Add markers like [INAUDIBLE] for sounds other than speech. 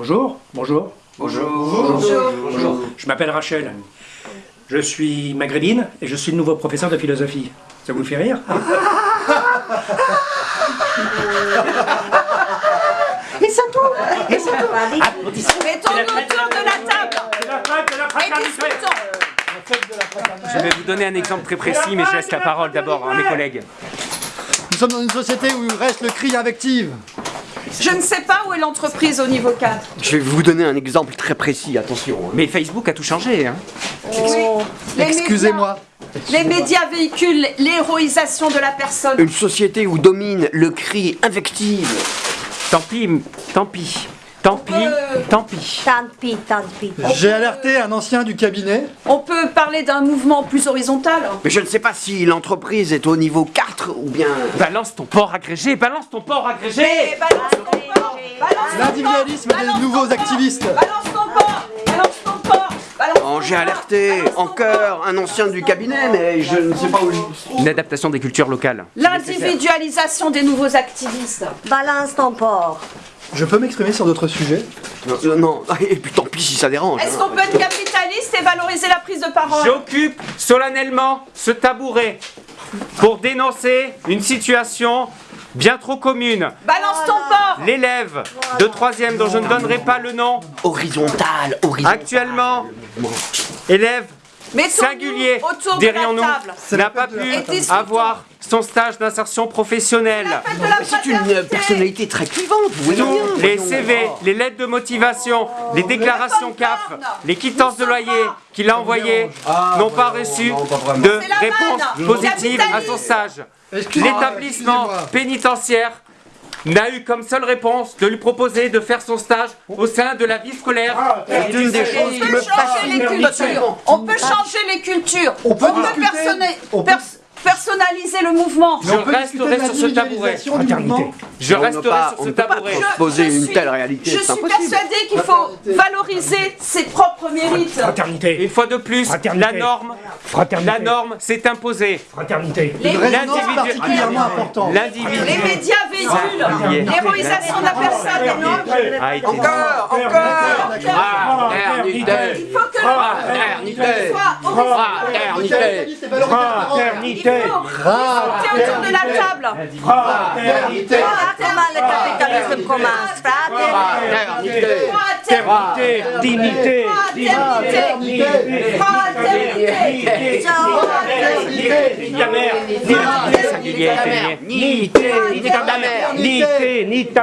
Bonjour, bonjour. Bonjour. Bonjour. Je m'appelle Rachel. Je suis maghrébine et je suis le nouveau professeur de philosophie. Ça vous fait rire [LAUGHS] Et ça tourne Et ça tourne Mettons-nous autour de la table C'est la fête de la et fraternité discutons. Je vais vous donner un exemple très précis, mais je laisse la parole d'abord à mes collègues. Nous sommes dans une société où reste le cri invective. Je ne sais pas où est l'entreprise au niveau 4. Je vais vous donner un exemple très précis, attention. Mais Facebook a tout changé, hein. Excusez-moi. Les médias véhiculent l'héroïsation de la personne. Une société où domine le cri invective. Tant pis, tant pis. Tant pis, Euh. tant pis. Tant pis, tant pis. J'ai alerté un ancien du cabinet. On peut parler d'un mouvement plus horizontal. Mais je ne sais pas si l'entreprise est au niveau 4 ou bien... Balance ton port agrégé, balance ton port agrégé balance ton port L'individualisme port des nouveaux ton port activistes. Balance ton port Balance ton port Balance Oh, j'ai port alerté Balance ton en cœur un ancien du cabinet, mais je ne sais pas où... Une adaptation des cultures locales. L'individualisation des nouveaux activistes. Balance ton porc. Je peux m'exprimer sur d'autres sujets Euh, non, [LAUGHS] et puis tant pis si ça dérange. Est-ce hein. qu'on peut être capitaliste et valoriser la prise de parole? J'occupe solennellement ce tabouret pour dénoncer une situation bien trop commune. Balance ton port L'élève de troisième dont je ne donnerai pas le nom, Horizontal, horizontal. actuellement, élève Mettons-nous singulier, autour de la dirions-nous, table. n'a pas pu avoir son stage d'insertion professionnelle. C'est une euh, personnalité très clivante, vous voyez bien. Les. CV, les lettres de motivation, les déclarations CAF, les quittances de loyer qu'il a envoyées n'ont pas reçu de réponse positive à son stage. L'établissement pénitentiaire n'a eu comme seule réponse de lui proposer de faire son stage au sein de la vie scolaire. C'est une des On choses qui peut me changer les cultures. On peut changer les cultures. On peut discuter. personna- On peut- pers- personnaliser le mouvement. Je resterai sur ce tabouret. Je resterai pas- sur ce tabouret. Je une suis- telle réalité, Je suis persuadée qu'il faut valoriser ses propres mérites. Fraternité. Une fois de plus, la norme, Fraternité. la norme s'est imposée. Fraternité. L'individu les médias véhiculent l'héroïsation de la personne. non- Encore, encore Fraternité Il faut que Fraternité. Fraternité Fraternité. Autour de la table. Fraternité. Ah, comment le capitalisme commence. Fraternité. Fraternité Fraternité. Dignité. Fraternité. Fraternité. Ni mère. singulier. Ni ta mère. Ni ta mère. Ni ta